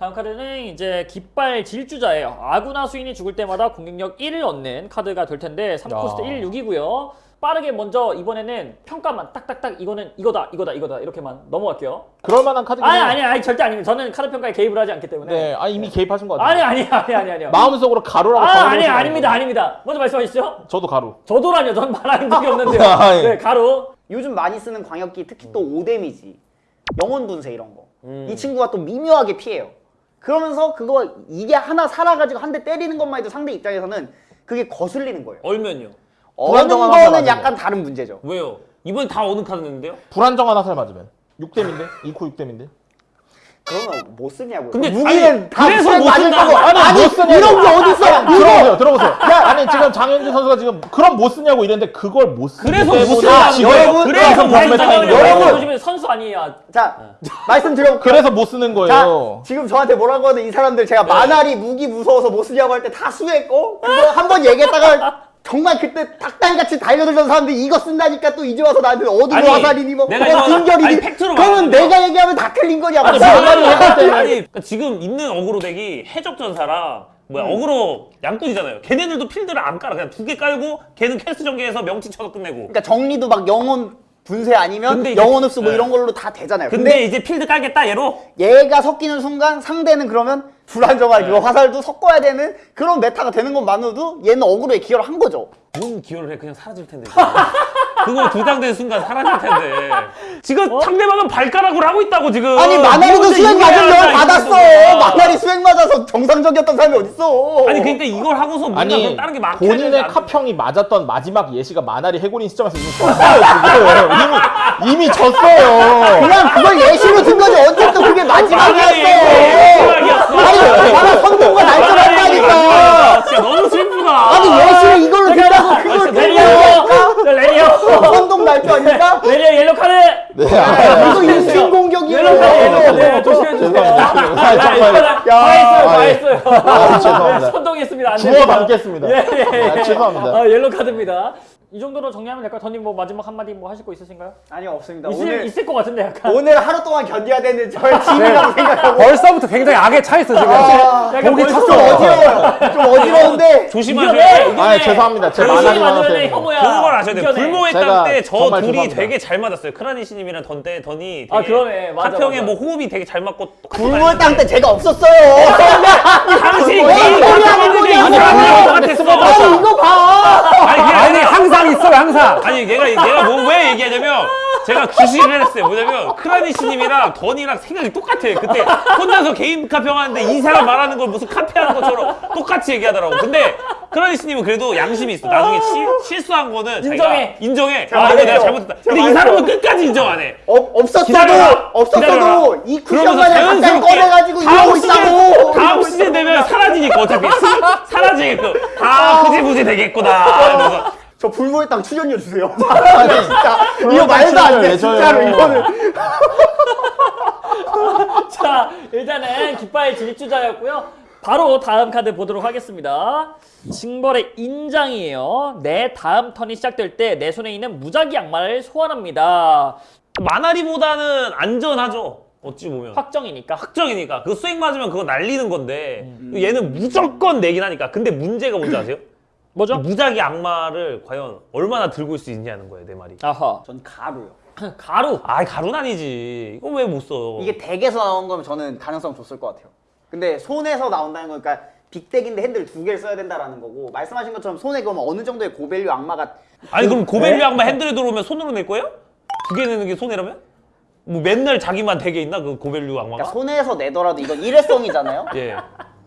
다음 카드는 이제 깃발 질주자예요. 아구나 수인이 죽을 때마다 공격력 1을 얻는 카드가 될 텐데 3코스트 야. 1, 6이고요. 빠르게 먼저 이번에는 평가만 딱딱딱 이거는 이거다 이거다 이거다 이렇게만 넘어갈게요. 그럴 만한 카드긴 아니. 아니 아니 절대 아닙니다. 저는 카드 평가에 개입을 하지 않기 때문에. 네, 아 이미 개입하신 것 같아요. 아니 아니 아니 아니 아니요. 마음속으로 가루라고 아 아니 거 아닙니다 아닙니다. 먼저 말씀하시죠. 저도 가루. 저도라뇨. 전 말하는 적이 없는데요. 아, 예. 네 가루. 요즘 많이 쓰는 광역기 특히 또 5데미지 영혼 분쇄 이런 거. 음. 이 친구가 또 미묘하게 피해요. 그러면서 그거 이게 하나 살아가지고 한 대 때리는 것만 해도 상대 입장에서는 그게 거슬리는 거예요. 얼면요? 어는 거는 약간 다른 문제죠. 왜요? 이번에 다 어느 카드 냈는데요? 불안정한 화살 맞으면 6댐인데? 2코 6댐인데? 그러면 못 쓰냐고요. 근데 무기는 아니, 다 그래서 못. 거야. 아니, 아니 못 쓰냐고. 이런 게 어딨어? 들어보세요, 들어보세요. 아니 지금 장현준 선수가 지금 그럼 못 쓰냐고 이랬는데 그걸 못 쓰기 그래서 못 거예요. 여러분, 그래서 여러분, 못 여러분, 쓴다는 여러분, 선수 아니에요. 자 말씀 드려. 그래서 못 쓰는 자 거예요. 지금 저한테 뭐라고 하는 이 사람들 제가 마나리 무기 무서워서 못 쓰냐고 할 때 다 수했고 그거 한 번 얘기했다가 정말 그때 닭단같이 달려들던 사람들이 이거 쓴다니까 또 이제 와서 나한테 아니, 화살이니 뭐 내가 어, 아니, 그러면 내가 얘기하면 다 틀린 거냐고 아니, 때는 아니 그러니까 지금 있는 어그로 덱이 해적전사랑 뭐야 음. 어그로 양꾼이잖아요. 걔네들도 필드를 안 깔아. 그냥 두 개 깔고 걔는 캐스트 전개해서 명치 쳐서 끝내고. 그러니까 정리도 막 영혼 분쇄 아니면 영혼 흡수 뭐 네. 이런 걸로 다 되잖아요 근데, 근데 이제 필드 깔겠다 얘로. 얘가 섞이는 순간 상대는 그러면 불안정한 네. 그 화살도 섞어야 되는 그런 메타가 되는 것만으로도 얘는 어그로에 기여를 한 거죠 뭔 기여를 해 그냥 사라질 텐데. 그거 두장된 순간 사라질 텐데. 지금 상대방은 발가락으로 하고 있다고 지금. 아니 마나리도 이거 수행 맞은 열 한다, 받았어. 마나리 수행 맞아서 정상적이었던 사람이 어딨어 아니 그러니까 이걸 하고서 뭔가 아니 다른 게 막혀야 본인의 카평이 맞았던 마지막 예시가 마나리 해골인 시점에서 이미 졌어요 지금 이미 이미 졌어요. 그냥 그걸 예시로 든 거지 어쨌든 그게 마지막이었어 마지막이었어. 아니 바로 선동과 날조였다니까 진짜 너무 슬프다. 아니 예시를 이걸로 든다고 아, 그걸 진짜 든 레리오. 거니까 자, 레리오. 선동 날조 아닙니까? 레리오 옐로 카드. 네, 아, 이거 인신 공격이에요 카드. 조심해 주세요. 아, 야, 정말. 했어요. 다 아, 예. 했어요. 아, 죄송합니다. 선동했습니다. 안 주워. 담겠습니다. 예, 예, 예. 아, 죄송합니다. 아, 옐로 카드입니다. 이 정도로 정리하면 될까요? 던님 뭐 마지막 한마디 뭐 하실 거 있으신가요? 아니 없습니다 있을, 오늘 있을 것 같은데 약간. 오늘 하루 동안 견뎌야 되는 저의 짐이라고 생각하고 벌써부터 굉장히 악에 차 있어 지금. 아, 보기 벌써 좀 어지러워요 좀 어지러운데. 이겨내. 아, 죄송합니다. 제 만나지 마세요. 그런 걸 아셔야 돼요. 불모의 제가 땅때 저 둘이 죄송합니다. 되게 잘 맞았어요. 크라니시님이랑 던때 던이 되게 아, 그러네. 맞아, 하평에 맞아. 뭐 호흡이 되게 잘 맞고 불물 맞는데 땅때 제가 없었어요 당신 뭔 소리야, 뭔 소리야. 아니 아니 이거 봐 아니 그게 아니 아니 항상 있어요 항상. 아니 얘가 얘가 뭐 왜 얘기하냐면 제가 주시를 했어요. 뭐냐면 크라니시님이랑 던이랑 생각이 똑같아. 그때 혼자서 개인 카평하는데 이 사람 말하는 걸 무슨 카페 하는 것처럼 똑같이 얘기하더라고. 근데 크라니시님은 그래도 양심이 있어. 나중에 시- 실수한 거는 자기가 인정해. 인정해. 아 이거 내가. 잘못했다. 근데 이 사람은. 끝까지 인정 안 해. 어, 없었어도 기다려라. 없었어도 기다려라. 이 쿠션만을 갑자기 꺼내가지고 이러고 있다고 다음 시즌 되면. 사라지니까 어차피 사라지게끔 다 흐지부지 되겠구나. 이러면서 저 불모의 땅 출연료 주세요 진짜 이거 말도 안 돼 진짜로. 이거는 자, 일단은 깃발 질주자였고요. 바로 다음 카드 보도록 하겠습니다. 징벌의 인장이에요. 내 다음 턴이 시작될 때 내 손에 있는 무작위 악마를 소환합니다. 마나리보다는 안전하죠. 어찌 보면. 확정이니까. 확정이니까 그 수액 맞으면 그거 날리는 건데 얘는 무조건 내긴 하니까 근데 문제가 뭔지 아세요? 뭐죠? 무작위 악마를 과연 얼마나 들고 있을 수 있냐는 거예요 내 말이 아하. 전 가루요 가루. 아 가루는 아니지 이거 왜 못 써? 이게 덱에서 나온 거면 저는 가능성 줬을 것 같아요 근데 손에서 나온다는 거니까 빅덱인데 핸들 두 개를 써야 된다라는 거고 말씀하신 것처럼 손에 그러면 어느 정도의 고밸류 악마가 아니 그럼 고밸류 악마 핸들에 들어오면 손으로 낼 거예요? 두 개 내는 게 손해라면? 뭐 맨날 자기만 되게 있나 그 고밸류 악마가? 그러니까 손에서 내더라도 이건 일회성이잖아요 예.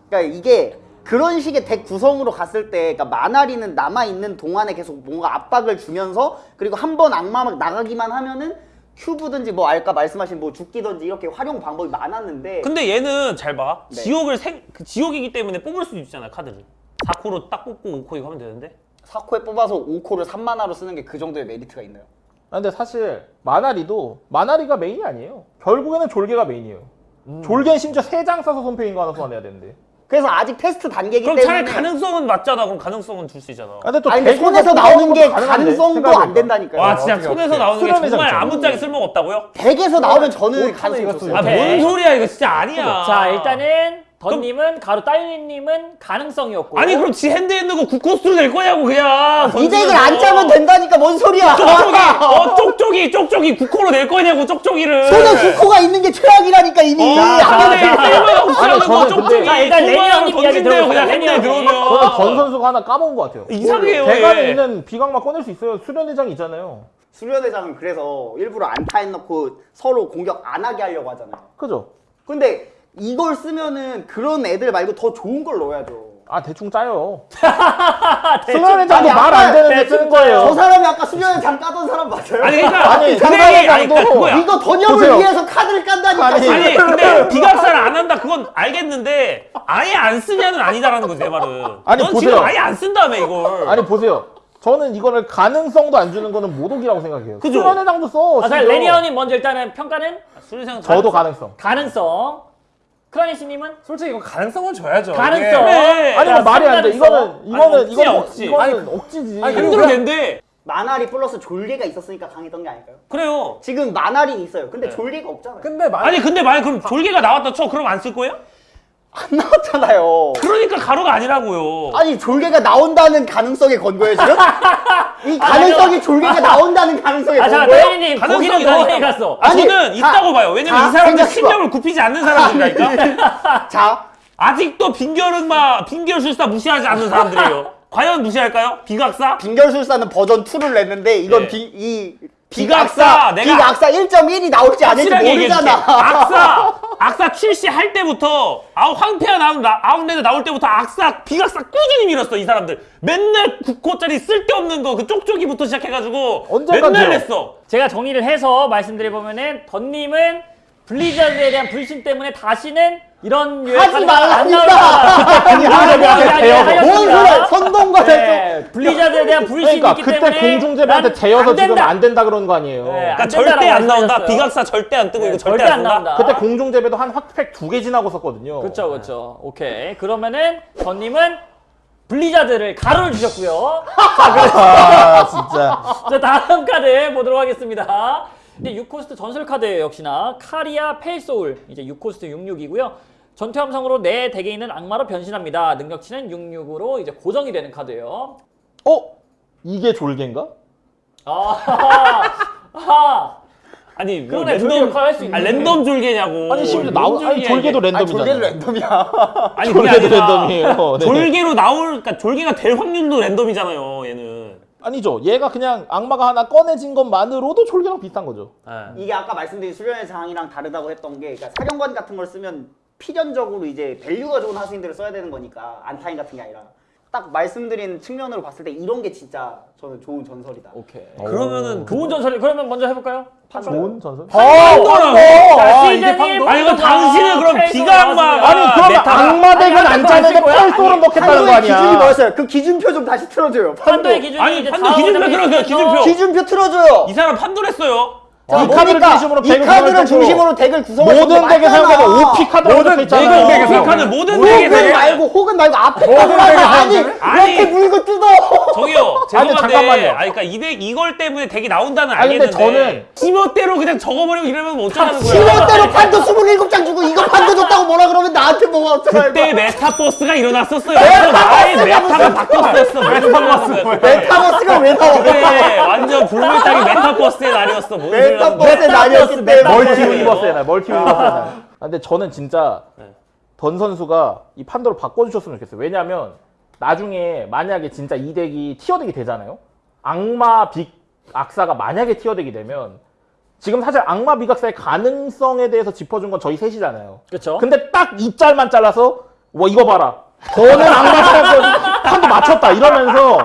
그러니까 이게 그런 식의 덱 구성으로 갔을 때 그러니까 마나리는 남아있는 동안에 계속 뭔가 압박을 주면서 그리고 한 번 악마 막 나가기만 하면은 큐브든지 뭐 알까 말씀하신 뭐 죽기든지 이렇게 활용 방법이 많았는데 근데 얘는 잘 봐. 네. 지옥을 생, 그 지옥이기 때문에 뽑을 수도 있잖아요 카드를. 4코로 딱 뽑고 5코 이거 하면 되는데. 4코에 뽑아서 5코를 3마나로 쓰는 게 그 정도의 메리트가 있나요? 아, 근데 사실 마나리도 마나리가 메인이 아니에요. 결국에는 졸개가 메인이에요. 졸개는 심지어 세장 써서 손패인 거 하나 소환해야 되는데. 그래서 아직 테스트 단계이기 그럼 때문에 차라리 가능성은 맞잖아. 그럼 가능성은 줄 수 있잖아. 아, 근데 또 아니 손에서 나오는 게 가능성도. 안 된다니까요. 와 진짜 손에서. 나오는 게 정말. 아무짝에 쓸모가 없다고요? deck에서 나오면 저는 가능성이 이거 좋습니다. 아 오케이. 뭔 소리야 이거 진짜 아니야. 자 일단은 던님은 가로 따윤님은 가능성이었고 아니 그럼 지 hand에 있는 거 구코스로 낼 거냐고 그냥. 이 덱을 던지면서. 안 짜면 된다니까 뭔 소리야. 쪽쪽이 어 쪽쪽이 쪽쪽이 구코로 낼 거냐고 쪽쪽이를. 손에 구코가 있는 게 최악이라니까 이미. 아, 안 저는 쪽쪽이. 근데- 자, 일단 레니 형님 이야기 던진대요 들어보세요. 그냥 핸드에 형님. 저는 들어오면. 전 선수가 하나 까먹은 것 같아요. 이상해요. 대관에 왜. 있는 비강만 꺼낼 수 있어요. 수련회장 있잖아요. 수련회장은 그래서 일부러 안타 해놓고 서로 공격 안 하게 하려고 하잖아요. 그죠? 근데 이걸 쓰면은 그런 애들 말고 더 좋은 걸 넣어야죠. 아 대충 짜요. 수련회장도 아니, 말안 되는데 쓰는 저 거예요. 사람이 아까 수련회장 까던 사람 맞아요? 아니 그러니까 아니, 그래, 상당히 아니 그러니까. 이거 던영을 보세요. 위해서 카드를 깐다니까. 아니, 아니 근데 비각사를 안 한다 그건 알겠는데 아예 안 쓰냐는 아니다라는 거지 내 말은. 아니, 넌 보세요. 지금 아예 안 쓴다며 이걸. 아니 보세요. 저는 이거를 가능성도 안 주는 거는 모독이라고 생각해요. 그죠? 수련회장도 써. 아, 자 심지어. 레니 형님 먼저 일단은 평가는 수리생 저도 가능성. 가능성 크라니시님은 솔직히 이거 가능성은 줘야죠. 가능성. 이게- 그래. 아니 자, 뭐 말이 안 돼. 이거는 이거는 아니, 이거는 억지. 이거는 억지지. 아니, 그리고 힘들어 된대. 마나리 플러스 졸개가 있었으니까 강했던 게 아닐까요? 그래요. 지금 마나린 있어요. 근데 네. 졸개가 없잖아요. 근데 만 아니 근데 만약 그럼 졸개가 나왔다 쳐 그럼 안 쓸 거예요? 안 나왔잖아요. 그러니까 가루가 아니라고요. 아니 졸개가 나온다는 가능성에 건 거예요 지금? 이 가능성이 졸개가 나온다는 가능성에 아건 잠깐 거예요? 가능성이 거기는 너무. 갔어 아, 아니, 저는 다- 있다고 봐요. 왜냐면 다이 사람들. 신념을 굽히지 않는 사람들이니까. 자 아직도 빙결은마 빙결술사 무시하지 않는 사람들이에요. 과연 무시할까요? 비각사? 빙결술사는 버전 2를 냈는데 이건 네. 비, 이 비각사, 비각사 내가- 비각사 1.1이 나올지 아닐지 확실하게 얘기해줄게. 모르잖아. 악사, 악사 출시할 때부터 아우 황폐화 나온 나- 아웃랜드 나올 때부터 악사, 비각사 꾸준히 밀었어 이 사람들. 맨날 9코짜리 쓸데없는 거 그 쪽쪽이부터 시작해가지고 맨날. 냈어. 제가 정리를 해서 말씀드려보면은 던님은 블리자드에 대한 불신 때문에 다시는 이런 하지 말라니까. 공중제비한테 이야기 대여서. 뭔. 소리야? 선동과 네, 블리자드에 대한 불신이 그러니까 있기 그때 때문에 공중제비한테 난 재여서 안 지금. 안 된다 그런 거 아니에요. 네, 그러니까 안 절대 안 나온다. 비각사 절대 안 뜨고 네, 이거 절대 절대 안 안 나온다. 그때 공중제비도 한 핫팩 두 개 지나고 썼거든요. 그렇죠, 그렇죠. 오케이. 그러면은 던님은 블리자드를 가로를 주셨고요. 아 진짜. 자 다음 카드 보도록 하겠습니다. 근데 6코스트 전설 카드예요 역시나 카리아 펠소울 이제 6코스트 66이고요. 전투 함성으로 내 deck에 있는 악마로 변신합니다. 능력치는 66으로 이제 고정이 되는 카드예요. 어? 이게 졸개인가? 아, 아, 아니 뭐 그러네, 랜덤. 아, 랜덤 졸개냐고. 아니 심지어 뭔 나오 아니 졸개도 랜덤이잖아. 졸개는 랜덤이야. 아니 졸개도 랜덤이에요. 네. 졸개로 나올 그러니까 졸개가 될 확률도 랜덤이잖아요. 얘는. 아니죠. 얘가 그냥 악마가 하나 꺼내진 것만으로도 졸개랑 비슷한 거죠. 예. 이게 아까 말씀드린 수련의 장이랑 다르다고 했던 게 그러니까 사령관 같은 걸 쓰면 필연적으로 이제 value가 좋은 하수인들을 써야 되는 거니까 안타인 같은 게 아니라 딱 말씀드린 측면으로 봤을 때 이런 게 진짜 저는 좋은 전설이다. 오케이. 그러면은 좋은 전설 그러면 먼저 해볼까요? 좋은 전설? 자, 아, 시즌 이게 판도? 일 아니, 이거 당신은 그럼 펠소울 비가 악마가- 나왔습니다. 아니 그러면 악마 아니, 안 짜는데 아니, 펠소를 넣겠다는 거 판도의 아니야. 기준이 뭐였어요? 그 기준표 좀 다시 틀어줘요. 판도. 판도의 기준이 아니, 판도 기준표 틀어줘요, 있어서 기준표. 기준표 틀어줘요. 이 사람 판도랬어요. 자, 이 카드를? 중심으로 이 카드를 중심으로 덱을 구성할 모든 덱에 사용되는 OP 카드라고 모든 적혀 모든 있잖아요. 덱에 이 사용- 카드 모든 덱에 사용- 말고 혹은 말고 앞에 카드라고 아니. 이렇게 물고 뜯어. 저기요 죄송한데 잠깐만요. 아니 그러니까 이덱 이걸 때문에 덱이 나온다는 아니, 근데 알겠는데 지멋대로 그냥 적어버리고 이러면 뭐 어쩌라는 거야 지멋대로 판도 27장 주고 이거 판도 줬다고 뭐라 그러면 나한테 뭐가 어쩌라는 그때 거야. 메타버스가 일어났었어요 아예 메타가 바뀌었었어 메타버스 메타버스가 왜 나와? 완전 불물땅이 메타버스의 날이었어. 메타버스의 날이었기 때문에 멀티 유니버스의 날, 멀티 유니버스의 날. 아, 근데 저는 진짜 네. 던 선수가 이 판도를 바꿔주셨으면 좋겠어요. 왜냐면 나중에 만약에 진짜 이 deck이 tier deck이 되잖아요. 악마 빅 악사가 만약에 tier deck이 되면 지금 사실 악마 비각사의 가능성에 대해서 짚어준 건 저희 셋이잖아요. 그렇죠. 근데 딱 이 짤만 잘라서 뭐 이거 봐라. 저는 악마 사람 판도 맞췄다 이러면서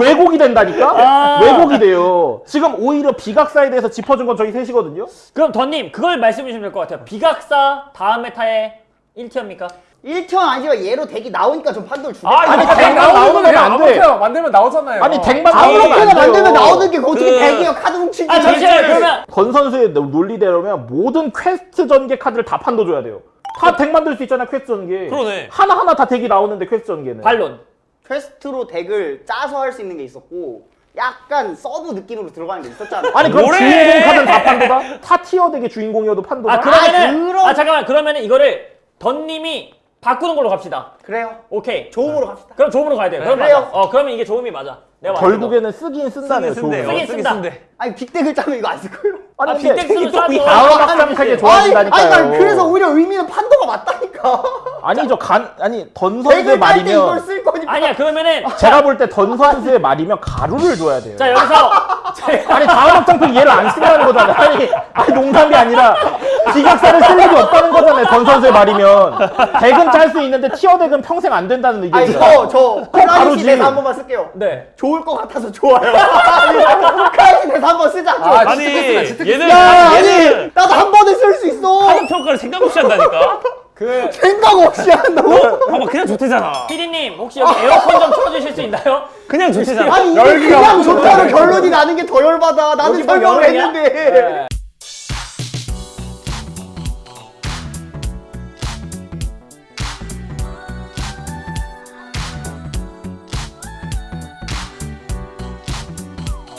왜곡이 된다니까? 아. 왜곡이 돼요. 지금 오히려 비각사에 대해서 짚어준 건 저희 셋이거든요. 그럼 던님 그걸 말씀해 주시면 될 것 같아요. 비각사 다음 meta의 1tier입니까? 1편 아니지만 얘로 deck이 나오니까 좀 판도를 주겠다. 아니 아니, deck 나오면 안 돼. 아무렇게나 만들면 나오잖아요. 아니 deck만 나오면 아무렇게나 안 돼요. 만들면 나오는 게 어떻게 그- deck이에요? 카드 훔치기. 아 잠시만요. 그러면 던 선수의 논리대로면 모든 퀘스트 전개 카드를 다 판도 줘야 돼요. 다 deck 만들 수 있잖아 퀘스트 전개. 그러네. 하나 하나 다 deck이 나오는데 퀘스트 전개는. 반론. quest로 deck을 짜서 할 수 있는 게 있었고 약간 서브 느낌으로 들어가는 게 있었잖아. 아니 그럼 뭐래? 주인공 카드는 다 판도다? 타 티어 덱의 주인공이어도 판도다? 아 그러면은 그럼- 아 잠깐만 그러면은 이거를 던님이 바꾸는 걸로 갑시다. 그래요. 오케이. 조음으로 갑시다. 그럼 조음으로 가야 돼. 그럼 그래요. 맞아. 어 그러면 이게 조음이 맞아. 내가. 결국에는 쓰긴 쓴다네요. 쓰긴 거. 쓴다. 쓴대. 아니 빅덱을 짜면 이거 안 쓸 거예요. 아 아니 근데 빅덱스는 또. 다음 아니, 좋아진다니까요. 아니, 난 그래서 오히려 의미는 판도가 맞다니까. 아니죠 간 아니 던 선수의 말이면 쓸 거니까. 아니야 그러면은 제가 볼 때 던 선수의 말이면 가루를 줘야 돼요. 자 여기서 자, 아니 다음 확장팩 얘를 안 쓰라는 거잖아요. 아니, 아니 농담이 아니라 비각사를 쓸 일이 없다는 거잖아요. 던 선수의 말이면 deck은 짤 수 있는데 tier deck은 평생 안 된다는 의견이죠. 저저. 크라이시 대사 한 번만 쓸게요. 네. 좋을 것 같아서 좋아요. 크라이시 대사 한 번 쓰자. 좀. 아, 아니 얘는 얘는 나도 한 번에 쓸 수 있어. 카드 평가를 생각 없이 한다니까. 그 생각 없이 한다고? 봐봐 그냥 좋대잖아. 피디님 혹시 여기 에어컨 좀 틀어주실 수 있나요? 그냥 좋대잖아. 아니 이게 그냥 좋다로 결론이 나는 게 더 열받아. 나는 뭐 설명을? 했는데. 네.